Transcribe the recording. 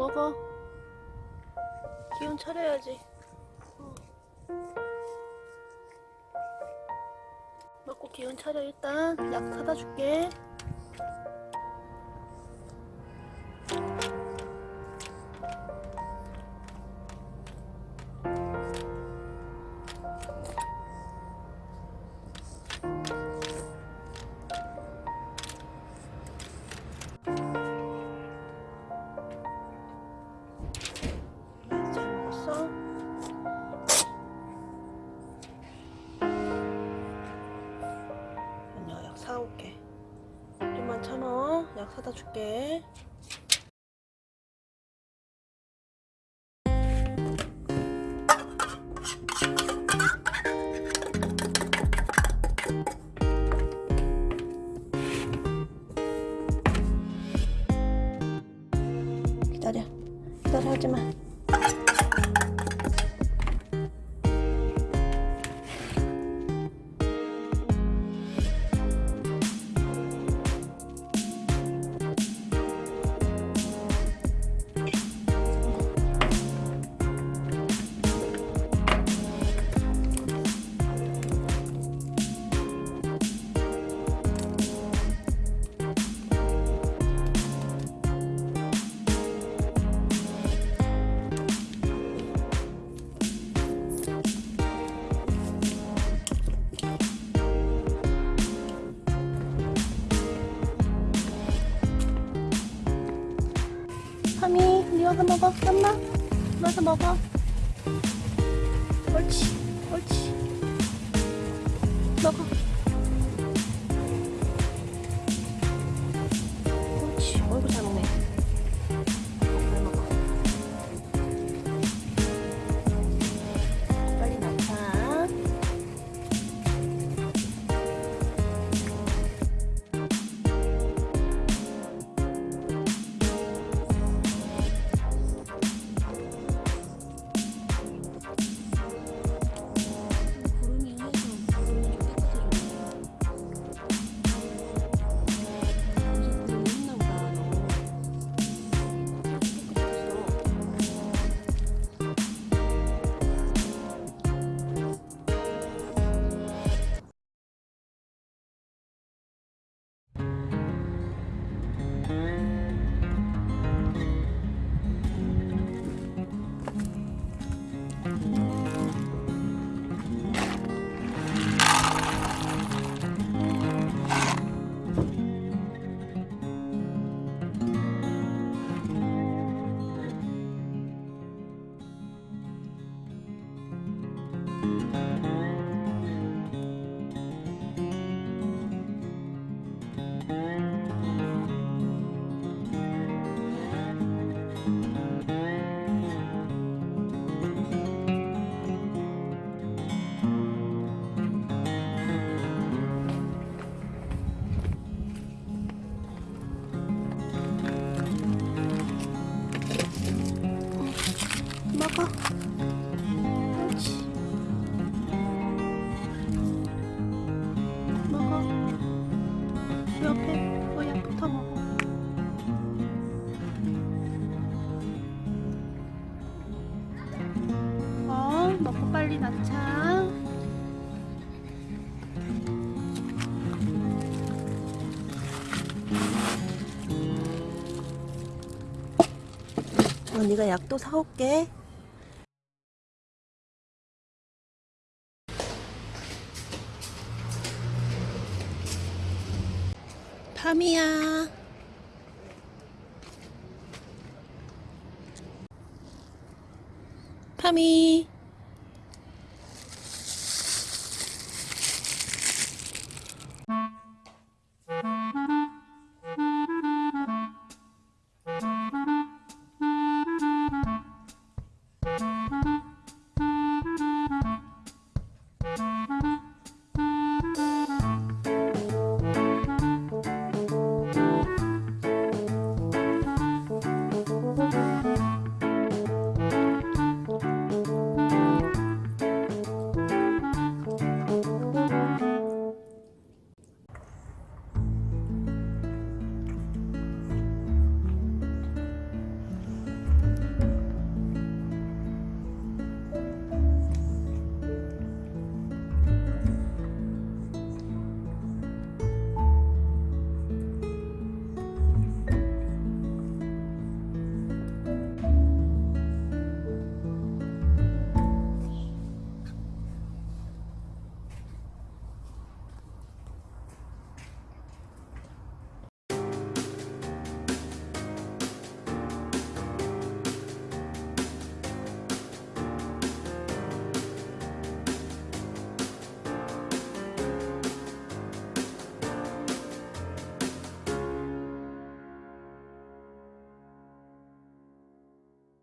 먹어. 기운 차려야지. 어. 먹고 기운 차려 일단 약 사다 줄게. 사다 줄게. 기다려. 기다려 하지마 니 와서 먹어. 쌈마. 와서 먹어. 먹 옆에 그 약부터 먹어. 어, 먹고 빨리 낳자. 언니가 약도 사올게. 밤이야. 파미.